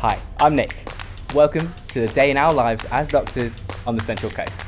Hi, I'm Nick. Welcome to the day in our lives as doctors on the Central Coast.